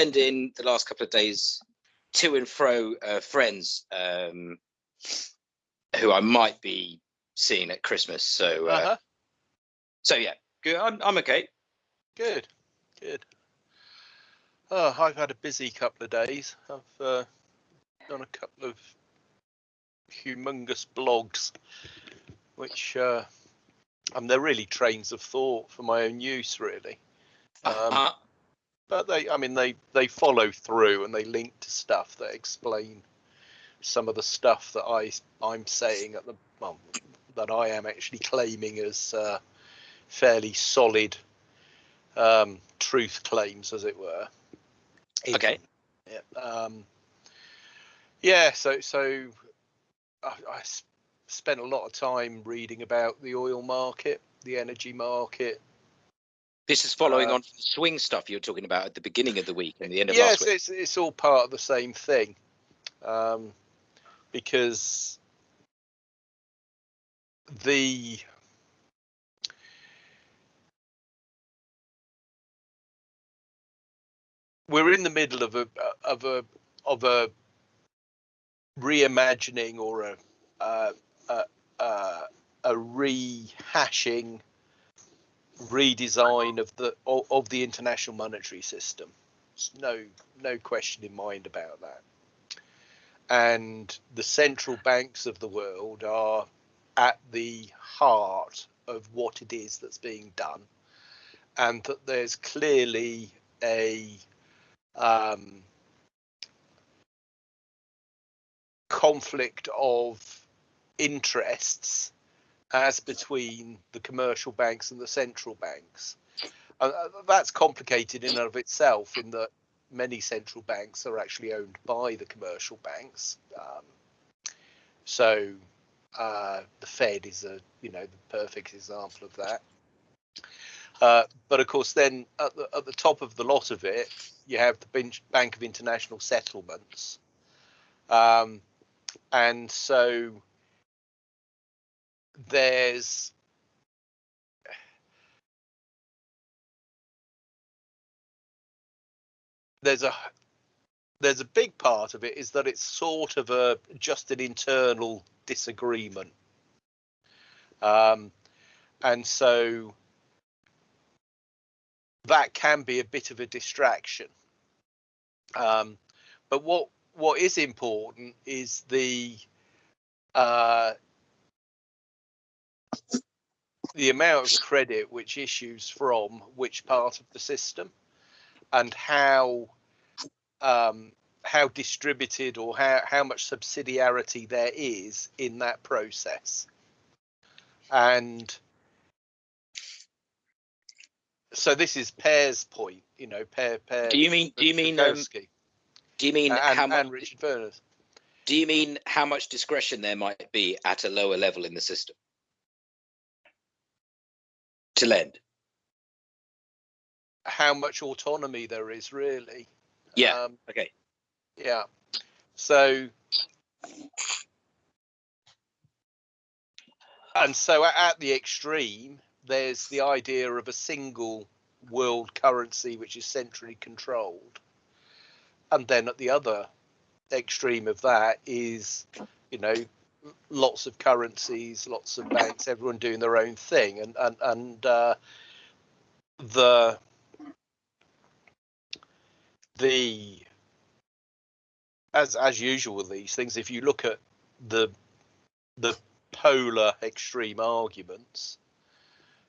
spending the last couple of days to and fro uh, friends um, who I might be seeing at Christmas. So, uh, Uh-huh. so yeah, good. I'm, I'm okay. Good, good. Oh, I've had a busy couple of days. I've uh, done a couple of humongous blogs, which uh, and they're really trains of thought for my own use, really. Um, Uh, but they, I mean, they they follow through and they link to stuff that explain some of the stuff that I I'm saying at the well, that I am actually claiming as uh, fairly solid um, truth claims, as it were. in Okay. Yeah. Um, yeah. So so I, I spent a lot of time reading about the oil market, the energy market. This is following uh, on from the swing stuff you were talking about at the beginning of the week and the end of Yes, last week. it's it's all part of the same thing, um, because the we're in the middle of a of a of a reimagining or a uh, a, a, a rehashing redesign of the of, the international monetary system. No no question in mind about that. And the central banks of the world are at the heart of what it is that's being done and that there's clearly a um, conflict of interests as between the commercial banks and the central banks. Uh, uh, that's complicated in and of itself, in that many central banks are actually owned by the commercial banks. Um, so uh, the Fed is a you know the perfect example of that. Uh, but of course, then at the, at the top of the lot of it, you have the Bank of International Settlements, um, and so there's there's a there's a big part of it is that it's sort of a just an internal disagreement. Um, and so that can be a bit of a distraction. Um, but what what is important is the uh, the amount of credit which issues from which part of the system and how um, how distributed or how, how much subsidiarity there is in that process. And so this is Pear's point, you know, Pear Pear Do you mean? Do you mean? Um, do you mean and, how much? and Richard Furness. Do you mean how much discretion there might be at a lower level in the system to lend? How much autonomy there is really. Yeah. Um, Okay. Yeah. So, and so at the extreme, there's the idea of a single world currency which is centrally controlled. And then at the other extreme of that is, you know, lots of currencies, lots of banks, everyone doing their own thing. And, and, and uh, the, the, as as usual with these things, if you look at the the polar extreme arguments,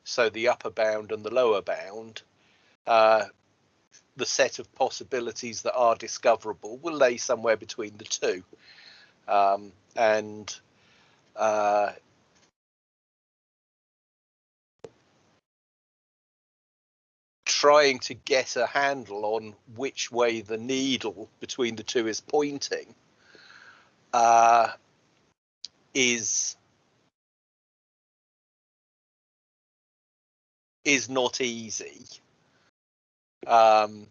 so the upper bound and the lower bound, uh, the set of possibilities that are discoverable will lay somewhere between the two, um, and uh, trying to get a handle on which way the needle between the two is pointing uh, is is not easy. Um,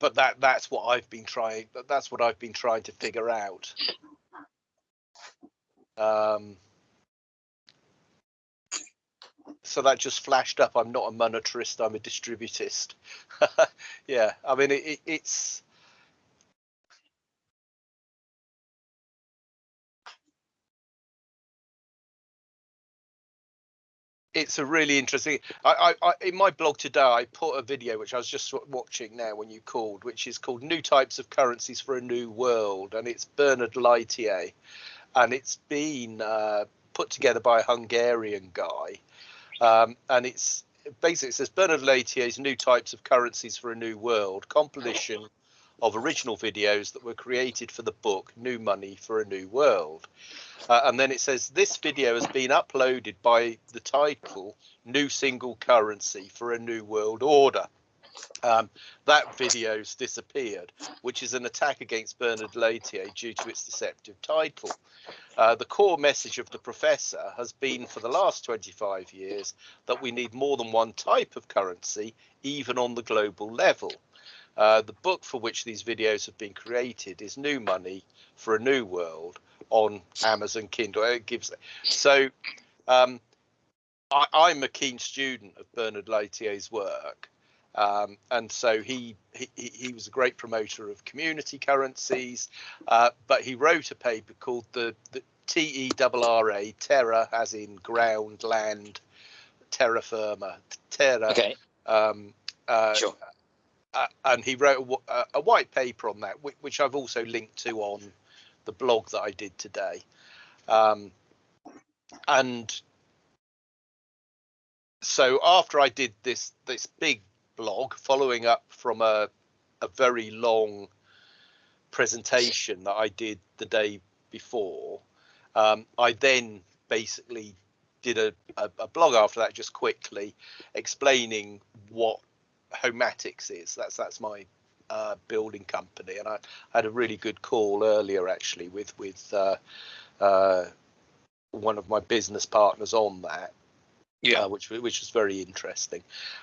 but that that's what I've been trying. That's what I've been trying to figure out. Um, so that just flashed up. I'm not a monetarist. I'm a distributist. yeah, I mean it, it, it's it's a really interesting. I, I, I, in my blog today, I put a video which I was just watching now when you called, which is called "New Types of Currencies for a New World," and it's Bernard Lietaer, and it's been uh, put together by a Hungarian guy, um, and it's basically it says Bernard Lietaer's "New Types of Currencies for a New World" compilation of original videos that were created for the book New Money for a New World. Uh, and then it says this video has been uploaded by the title New Single Currency for a New World Order. Um, that video's disappeared, which is an attack against Bernard Lietaer due to its deceptive title. Uh, the core message of the professor has been for the last 25 years that we need more than one type of currency, even on the global level. Uh, the book for which these videos have been created is New Money for a New World on Amazon Kindle. It gives so. Um, I, am a keen student of Bernard Lietaer's work, um, and so he, he he was a great promoter of community currencies. Uh, but he wrote a paper called the the T E R R A Terra, as in ground, land, terra firma, terra. Okay. Um, uh, sure uh, and he wrote a, a, white paper on that, which, which, I've also linked to on the blog that I did today. Um, and so after I did this this big blog, following up from a a very long presentation that I did the day before, um, I then basically did a, a, a blog after that just quickly explaining what Homatics is. That's that's my uh, building company, and I, I, had a really good call earlier actually with with uh, uh, one of my business partners on that. Yeah, uh, which which was very interesting,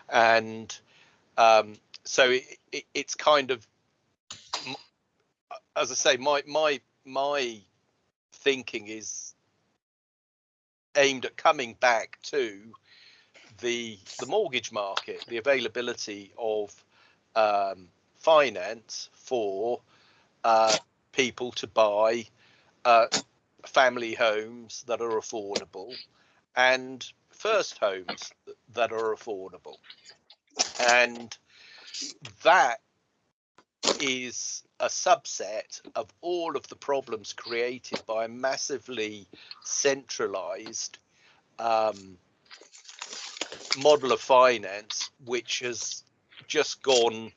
and um, so it, it, it's kind of as I say, my my my thinking is aimed at coming back to the the mortgage market, the availability of um, finance for uh, people to buy uh, family homes that are affordable and first homes that are affordable, and that is a subset of all of the problems created by a massively centralized um, model of finance which has just gone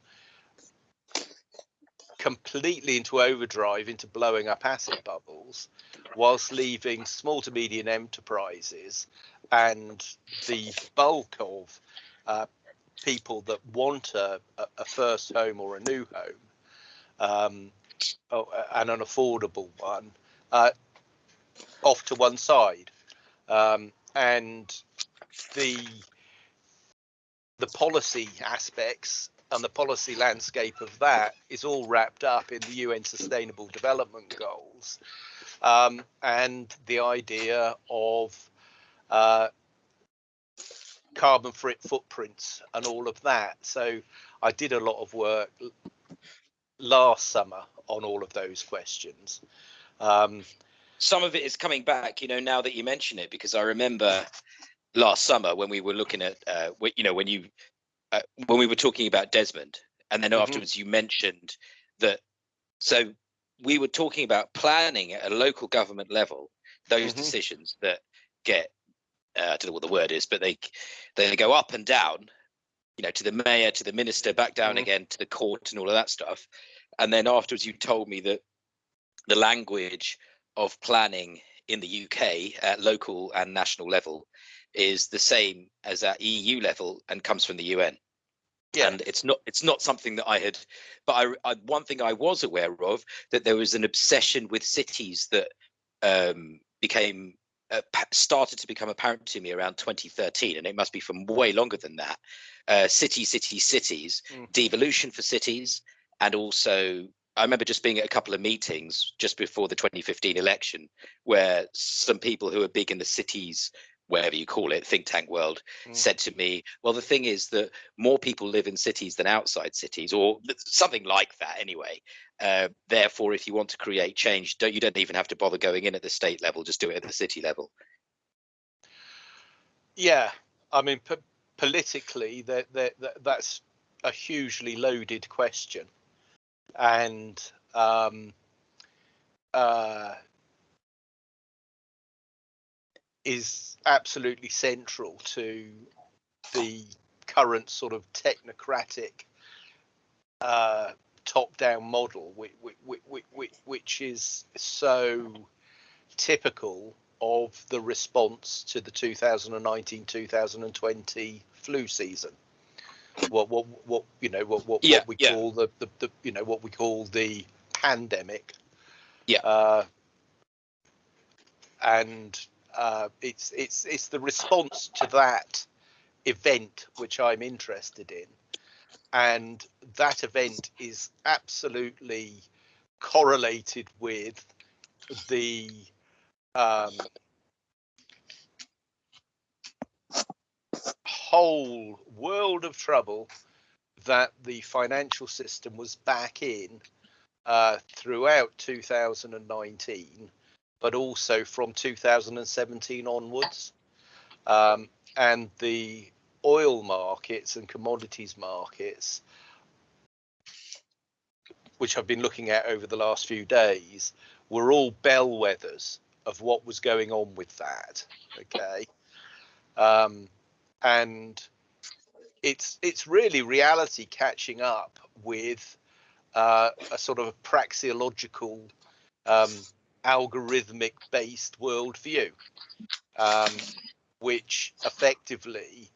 completely into overdrive into blowing up asset bubbles whilst leaving small to medium enterprises and the bulk of uh, people that want a, a, first home or a new home um, oh, and an affordable one uh, off to one side. Um, and the the policy aspects and the policy landscape of that is all wrapped up in the UN Sustainable Development Goals um, and the idea of uh, carbon footprints and all of that. So I did a lot of work last summer on all of those questions. Um, Some of it is coming back, you know, now that you mention it, because I remember last summer when we were looking at, uh, you know, when you uh, when we were talking about Desmond, and then mm-hmm. afterwards you mentioned that. So we were talking about planning at a local government level those mm-hmm. decisions that get uh, I don't know what the word is, but they they go up and down, you know, to the mayor, to the minister, back down mm-hmm. again to the court, and all of that stuff. And then afterwards, you told me that the language of planning in the UK at local and national level is the same as at EU level and comes from the UN. Yeah. And it's not it's not something that I had, but I, I, one thing I was aware of that there was an obsession with cities that um, became uh, started to become apparent to me around 2013, and it must be from way longer than that. Uh, city, city, cities, mm. devolution for cities, and also I remember just being at a couple of meetings just before the 2015 election where some people who are big in the cities whatever you call it, think tank world, Mm. said to me, "Well, the thing is that more people live in cities than outside cities, or something like that, anyway. Uh, therefore, if you want to create change, don't you don't even have to bother going in at the state level; just do it at the city level." Yeah, I mean, po- politically, that that that- that's a hugely loaded question, and um, uh, is absolutely central to the current sort of technocratic uh, top-down model, which, which, which is so typical of the response to the 2019-2020 flu season. What what what you know what what, Yeah, what we yeah. call the, the the you know what we call the pandemic. Yeah. Uh, and uh, it's it's it's the response to that event which I'm interested in, and that event is absolutely correlated with the um, whole world of trouble that the financial system was back in uh, throughout 2019, but also from 2017 onwards. Um, and the oil markets and commodities markets, which I've been looking at over the last few days, were all bellwethers of what was going on with that. Okay. Um, and it's it's really reality catching up with uh, a sort of praxeological, um, algorithmic based worldview, um, which effectively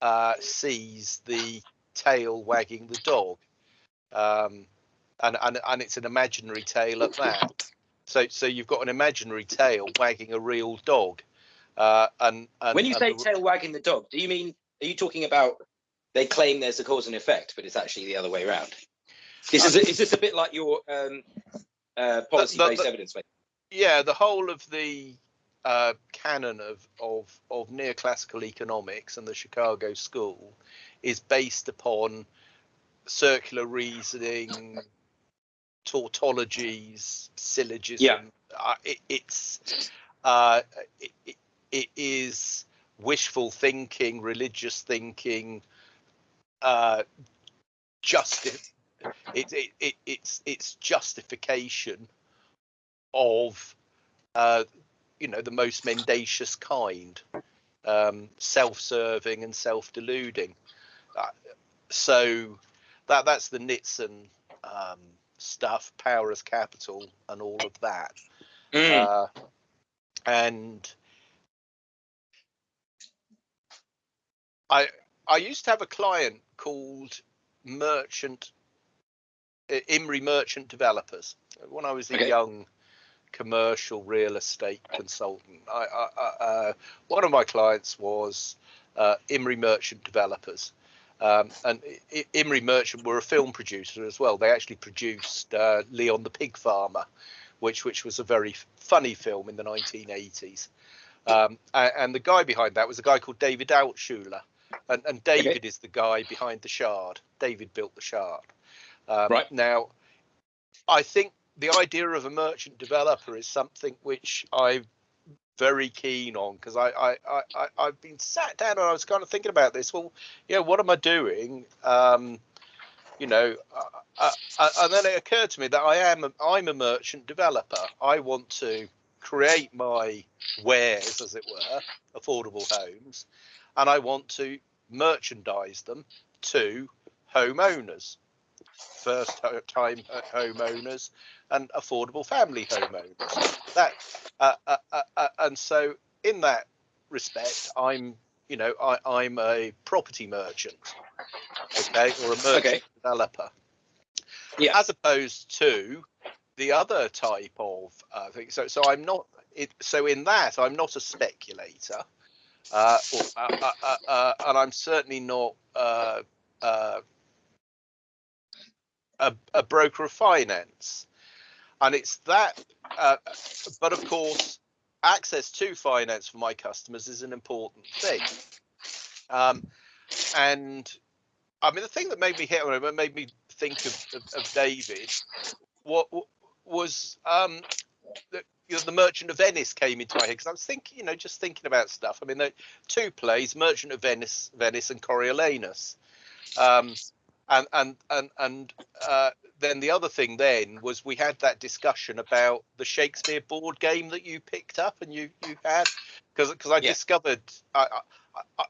uh, sees the tail wagging the dog. Um, and, and, and it's an imaginary tail at that. So, so you've got an imaginary tail wagging a real dog. Uh, and, and when you say the- tail wagging the dog, do you mean are you talking about they claim there's a cause and effect, but it's actually the other way around? This is is this a bit like your um, uh, policy-based evidence? Yeah, the whole of the uh, canon of, of of neoclassical economics and the Chicago School is based upon circular reasoning, tautologies, syllogism. Yeah. Uh, it, it's uh, it, it, it is wishful thinking, religious thinking, uh, justi- it, it, it, it's it's justification of uh, you know the most mendacious kind, um, self-serving and self-deluding. Uh, so that that's the Nitzan um, stuff, power as capital, and all of that. Mm. Uh, and I I used to have a client called Merchant Imry Merchant Developers when I was a Okay. young commercial real estate consultant. I, I, uh, one of my clients was uh, Imry Merchant Developers. Um, and I- Imry Merchant were a film producer as well. They actually produced uh, Leon the Pig Farmer, which which was a very funny film in the 1980s. Um, a- and the guy behind that was a guy called David Altshuler, and, and David is the guy behind the Shard. David built the Shard. Um, Right. Now, I think the idea of a merchant developer is something which I'm very keen on because I, I, I, I, I've been sat down and I was kind of thinking about this. Well, yeah, what am I doing? Um, you know, uh, uh, uh, and then it occurred to me that I am a, I'm a merchant developer. I want to create my wares, as it were, affordable homes, and I want to merchandise them to homeowners, first time homeowners, and affordable family homeowners. That uh, uh, uh, uh, and so in that respect, I'm you know I, I'm a property merchant, okay, or a merchant Okay. developer Yeah. as opposed to the other type of uh, thing. So, so I'm not. It, so in that, I'm not a speculator, uh, or, uh, uh, uh, uh, and I'm certainly not uh, uh, a, a broker of finance. And it's that. Uh, but of course, access to finance for my customers is an important thing. Um, and I mean, the thing that made me hit on him, made me think of, of, of David, what, what was um, the, you know, the Merchant of Venice came into my head because I was thinking, you know, just thinking about stuff. I mean, the two plays, Merchant of Venice, Venice, and Coriolanus. Um, and and and and uh, then the other thing then was we had that discussion about the Shakespeare board game that you picked up and you you had because because I yeah. discovered I, I, I,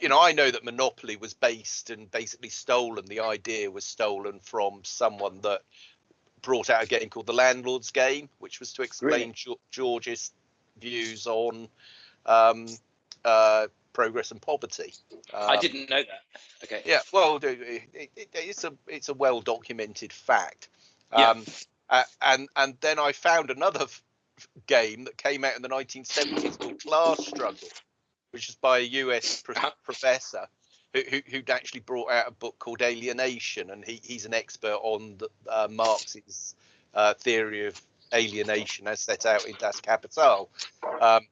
you know I know that Monopoly was based and basically stolen. The idea was stolen from someone that brought out a game called the Landlord's Game, which was to explain really? George's views on um, uh, progress and poverty. Um, I didn't know that. Okay. Yeah, well, it, it, it's a it's a well documented fact. Um, yeah. Uh, and and then I found another f- game that came out in the 1970s called Class Struggle, which is by a US pro- professor who, who who'd actually brought out a book called Alienation, and he, he's an expert on the, uh, Marx's uh, theory of alienation as set out in Das Kapital. Um,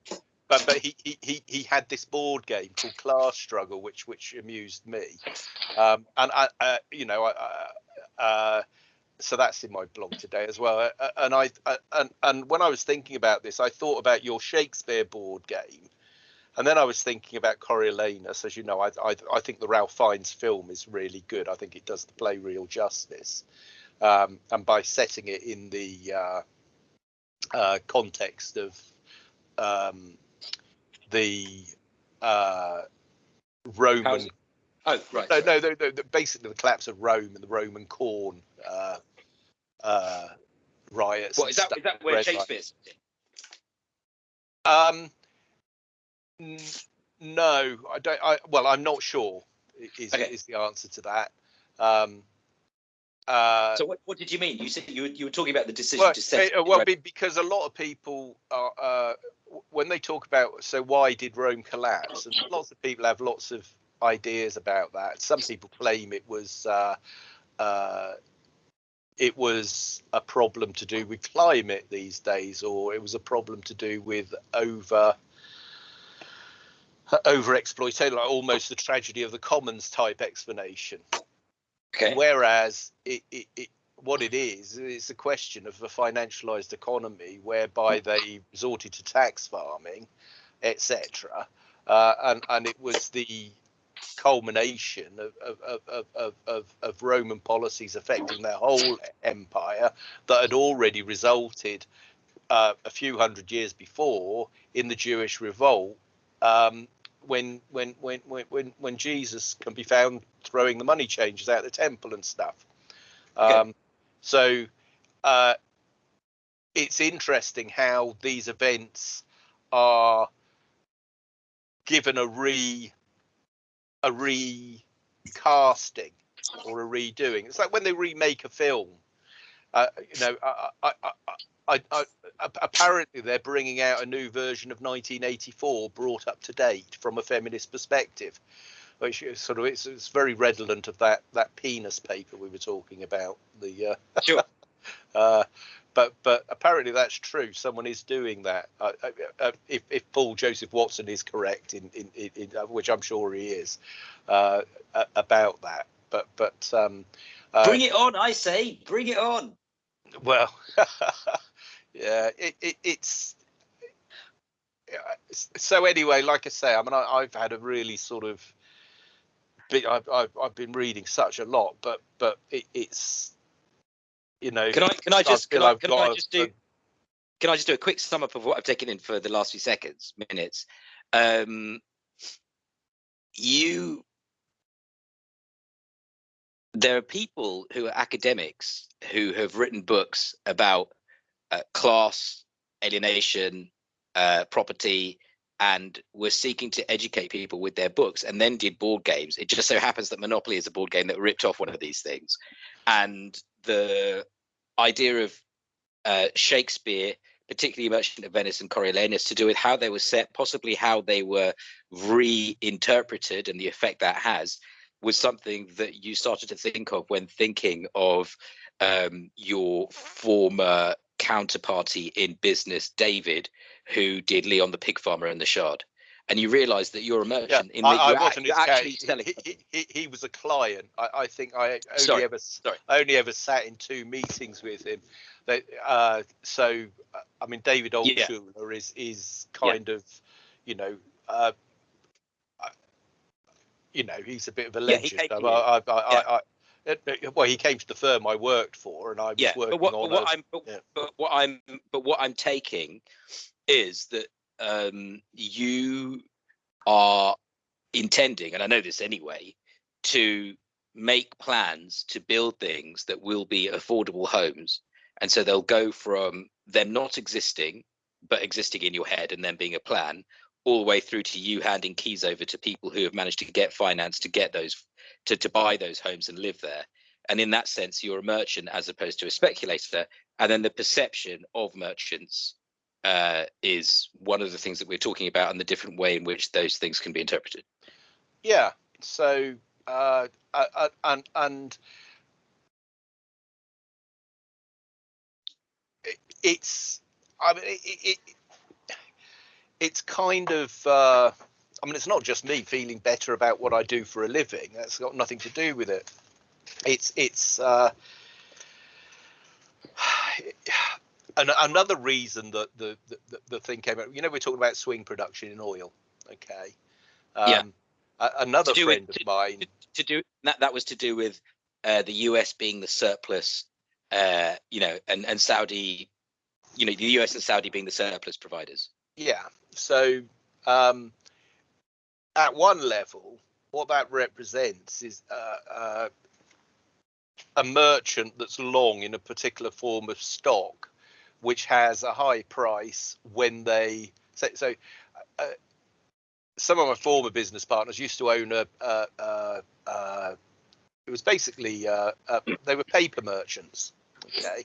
but but he, he he had this board game called Class Struggle, which which amused me, um, and I uh, you know I, uh, so that's in my blog today as well. Uh, and I uh, and and when I was thinking about this, I thought about your Shakespeare board game, and then I was thinking about Coriolanus. As you know, I I, I think the Ralph Fiennes film is really good. I think it does the play real justice, um, and by setting it in the uh, uh, context of um, the uh, Roman. Oh, right. No, no, no, no, basically the collapse of Rome and the Roman corn uh, uh, riots. What is that? Is that where Shakespeare's? Um, n- no, I don't. I well, I'm not sure. Is okay. is the answer to that? Um, uh, so what, what did you mean? You said you were, you were talking about the decision well, to set. Well, because a lot of people are, uh, when they talk about so why did Rome collapse, and lots of people have lots of ideas about that. Some people claim it was uh, uh, it was a problem to do with climate these days, or it was a problem to do with over over exploitation, like almost the tragedy of the commons type explanation. Okay. Whereas it, it, it what it is, it's a question of a financialized economy whereby they resorted to tax farming, etc. Uh, and, and it was the culmination of, of, of, of, of Roman policies affecting their whole empire that had already resulted uh, a few hundred years before in the Jewish revolt um, when, when, when, when, when Jesus can be found throwing the money changers out the temple and stuff. Um, okay. So uh, it's interesting how these events are given a re a recasting or a redoing. It's like when they remake a film. Uh, you know, I, I, I, apparently they're bringing out a new version of 1984, brought up to date from a feminist perspective which is sort of it's, it's very redolent of that that penis paper we were talking about. The uh, sure. uh, but but apparently that's true. Someone is doing that. Uh, uh, uh if, if Paul Joseph Watson is correct in in, in, in uh, which I'm sure he is uh, about that. But but um, bring it on, I say, bring it on. Well, yeah, it, it, it's so anyway. Like I say, I mean, I, I've had a really sort of I've, I've, I've been reading such a lot, but but it, it's you know. Can I can I just can I, can I just do? can I just do a quick sum up of what I've taken in for the last few seconds minutes? Um, you there are people who are academics who have written books about uh, class alienation uh, property and were seeking to educate people with their books and then did board games. It just so happens that Monopoly is a board game that ripped off one of these things. And the idea of uh, Shakespeare, particularly Merchant of Venice and Coriolanus, to do with how they were set, possibly how they were reinterpreted and the effect that has, was something that you started to think of when thinking of um, your former counterparty in business, David, who did Leon the Pig Farmer and the Shard, and you realise that you're a Yeah, merchant. in I, I wasn't act- actually selling. he, he, he, was a client. I, I think I only Sorry, ever sorry. Only ever sat in two meetings with him. That uh, so uh, I mean David Yeah. Altshuler is is Yeah. kind of you know uh, you know he's a bit of a Yeah, legend. came I. I, I, I, well, he came to the firm I worked for, and I was yeah, working but what, on but what a- I'm but, yeah. but what I'm but what I'm taking is that um, you are intending, and I know this anyway, to make plans to build things that will be affordable homes, and so they'll go from them not existing but existing in your head and then being a plan all the way through to you handing keys over to people who have managed to get finance to get those to, to buy those homes and live there. And in that sense you're a merchant as opposed to a speculator. And then the perception of merchants uh, is one of the things that we're talking about and the different way in which those things can be interpreted Yeah. So, uh, uh, uh, and and it's, I mean, it, it, it it's kind of, uh, I mean, it's not just me feeling better about what I do for a living. That's got nothing to do with it. It's it's. Uh, and another reason that the, the the- thing came out, you know, we're talking about swing production in oil. Okay. Um, Yeah. another do with- friend of mine. to, to do that that was to do with uh, the US being the surplus uh, you know and and Saudi you know the US and Saudi being the surplus providers Yeah. So um, at one level, what that represents is uh, uh, a merchant that's long in a particular form of stock, which has a high price when they so. so uh, some of my former business partners used to own a. Uh, uh, uh, it was basically uh, uh, they were paper merchants, okay,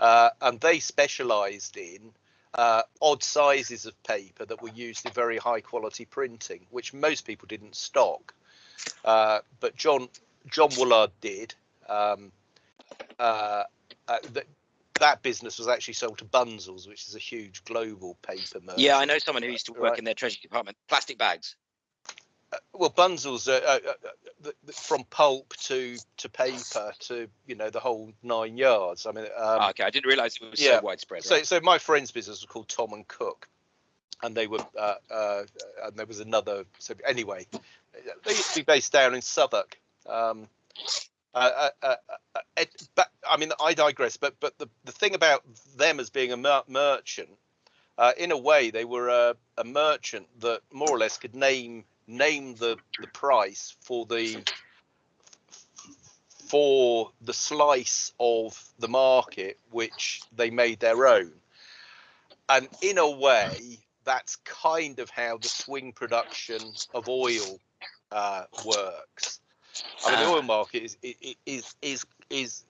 uh, and they specialised in uh, odd sizes of paper that were used in very high quality printing, which most people didn't stock. Uh, but John John Woolard did. Um, uh, uh, that business was actually sold to Bunzl's, which is a huge global paper merchant. yeah I know someone who used to work Right. in their treasury department plastic bags Well, Bunzl's, uh, uh, uh, the, the, from pulp to to paper to you know the whole nine yards. I mean, um, Ah, okay I didn't realize it was yeah. so widespread So, right? so my friend's business was called Tom and Cook, and they were, uh, uh, and there was another. So anyway, they used to be based down in Southwark. Um, uh, uh, uh, uh, it, but I mean, I digress. But but the the thing about them as being a mer- merchant, uh, in a way, they were a, a merchant that more or less could name name the the price for the for the slice of the market which they made their own. And in a way, that's kind of how the swing production of oil uh, works. I mean, the Ah. oil market is is is is is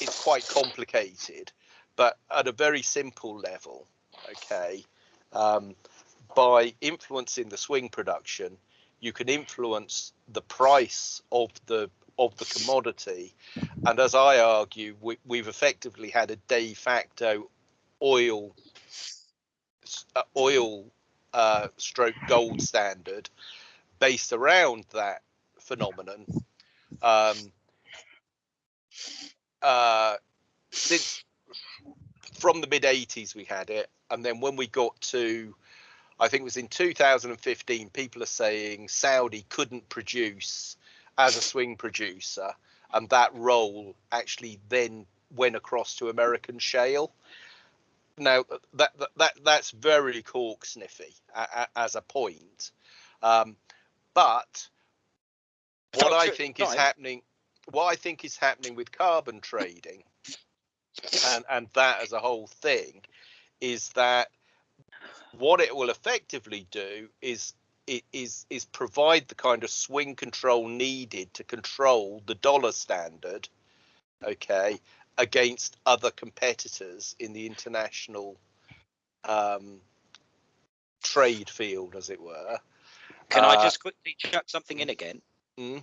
is quite complicated, but at a very simple level, okay. Um, by influencing the swing production, you can influence the price of the of the commodity, and as I argue, we, we've effectively had a de facto oil uh, oil uh, stroke gold standard based around that phenomenon. Um, uh, since from the mid 80s we had it and then when we got to i think it was in 2015 people are saying saudi couldn't produce as a swing producer and that role actually then went across to american shale. Now that that, that that's very cork sniffy as a point. Um, but I think is happening, what I think is happening with carbon trading, and and that as a whole thing, is that what it will effectively do is it is is provide the kind of swing control needed to control the dollar standard, okay, against other competitors in the international um, trade field, as it were. can I Uh, just quickly chuck something in again Mm.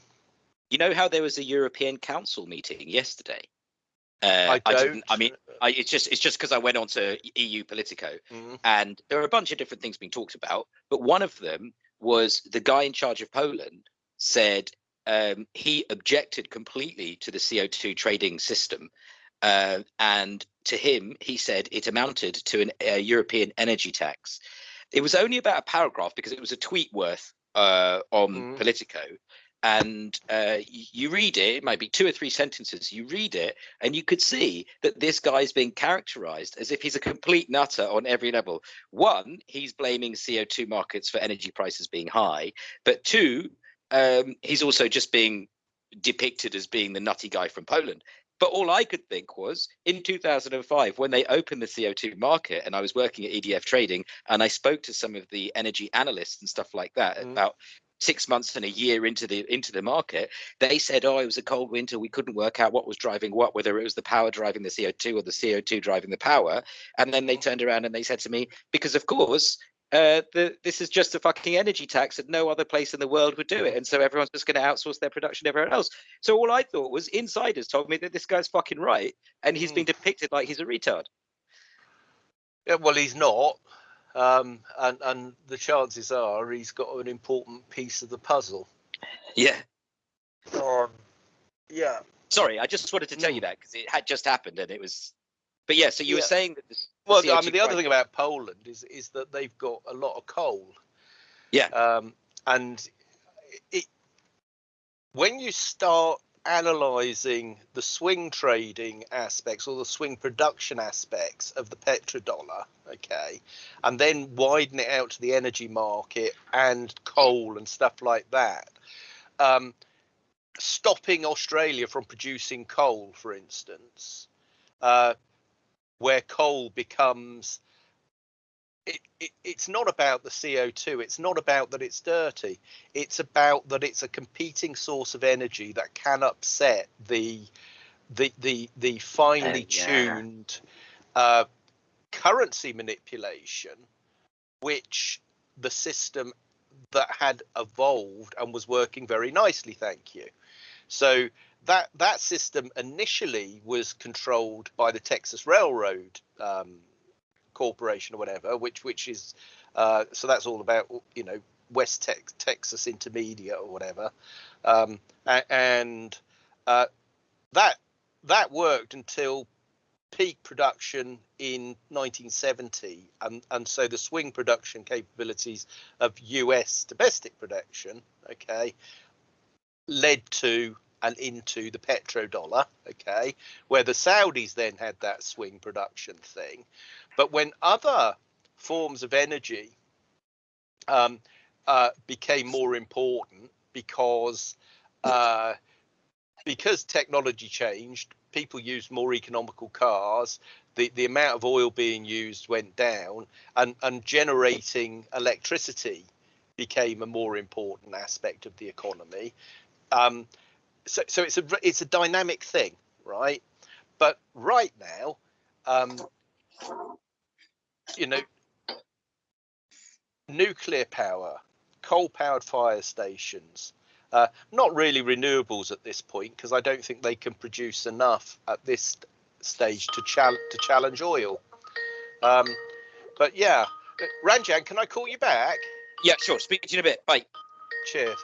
You know how there was a European Council meeting yesterday Uh, I don't. didn't- I mean, I, it's just it's just because I went on to EU Politico Mm, and there are a bunch of different things being talked about, but one of them was the guy in charge of Poland said um, he objected completely to the CO2 trading system. Uh, and to him, he said it amounted to an, a European energy tax. It was only about a paragraph because it was a tweet worth uh, on Mm. Politico. And uh, you read it, it might be two or three sentences. You read it, and you could see that this guy's being characterized as if he's a complete nutter on every level. One, he's blaming CO2 markets for energy prices being high, but two, um, he's also just being depicted as being the nutty guy from Poland. But all I could think was in 2005, when they opened the CO2 market, and I was working at EDF Trading, and I spoke to some of the energy analysts and stuff like that Mm. about six months and a year into the into the market they said oh it was a cold winter. We couldn't work out what was driving what whether it was the power driving the co2 or the co2 driving the power. And then they turned around and they said to me because of course uh, the, this is just a fucking energy tax and no other place in the world would do it. And so everyone's just going to outsource their production everywhere else. So all i thought was insiders told me that this guy's fucking right and he's been depicted like he's a retard. Yeah, well, he's not, um, and and the chances are he's got an important piece of the puzzle. yeah Um, yeah. sorry i just wanted to tell you that because it had just happened and it was but yeah so you were saying that this Well, I CO2 mean, the other thing about Poland is is that they've got a lot of coal. Yeah. Um, and it when you start analysing the swing trading aspects or the swing production aspects of the petrodollar, okay, and then widen it out to the energy market and coal and stuff like that. Um, stopping Australia from producing coal, for instance, uh, where coal becomes it, it, it's not about the CO2. It's not about that it's dirty. It's about that it's a competing source of energy that can upset the the the the finely yeah. tuned uh, currency manipulation, which the system that had evolved and was working very nicely. Thank you. So that that system initially was controlled by the Texas Railroad um, Corporation or whatever, which which is uh, so that's all about you know West Tex- Texas Intermediate or whatever, um, and uh, that that worked until peak production in 1970 and and so the swing production capabilities of US domestic production okay led to and into the petrodollar okay where the Saudis then had that swing production thing but when other forms of energy um, uh, became more important because uh, because technology changed, people used more economical cars. The, the amount of oil being used went down, and, and generating electricity became a more important aspect of the economy. Um, so, so it's a it's a dynamic thing, right? But right now, um, you know, nuclear power, coal-powered fire stations, uh, not really renewables at this point because I don't think they can produce enough at this stage to, chal- to challenge oil. Um, but yeah, Ranjan, can I call you back? yeah sure speak to you in a bit bye Cheers.